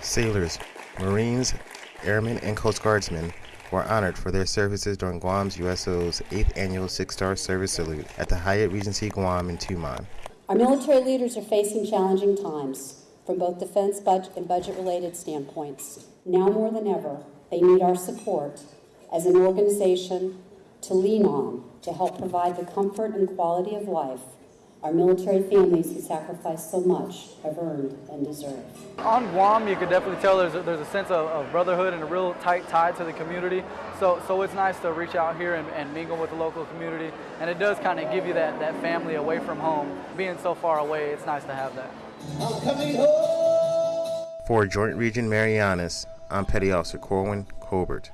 Sailors, Marines, Airmen, and Coast Guardsmen were honored for their services during Guam's USO's 8th annual Six Star Service Salute at the Hyatt Regency Guam in Tumon. Our military leaders are facing challenging times from both defense budget and budget related standpoints. Now more than ever, they need our support as an organization to lean on to help provide the comfort and quality of life our military families who sacrificed so much have earned and deserve. On Guam, you can definitely tell there's a, there's a sense of, of, brotherhood and a real tight tie to the community. So, so it's nice to reach out here and, and mingle with the local community. And it does kind of give you that, that family away from home. Being so far away, it's nice to have that. For Joint Region Marianas, I'm Petty Officer Corwin Colbert.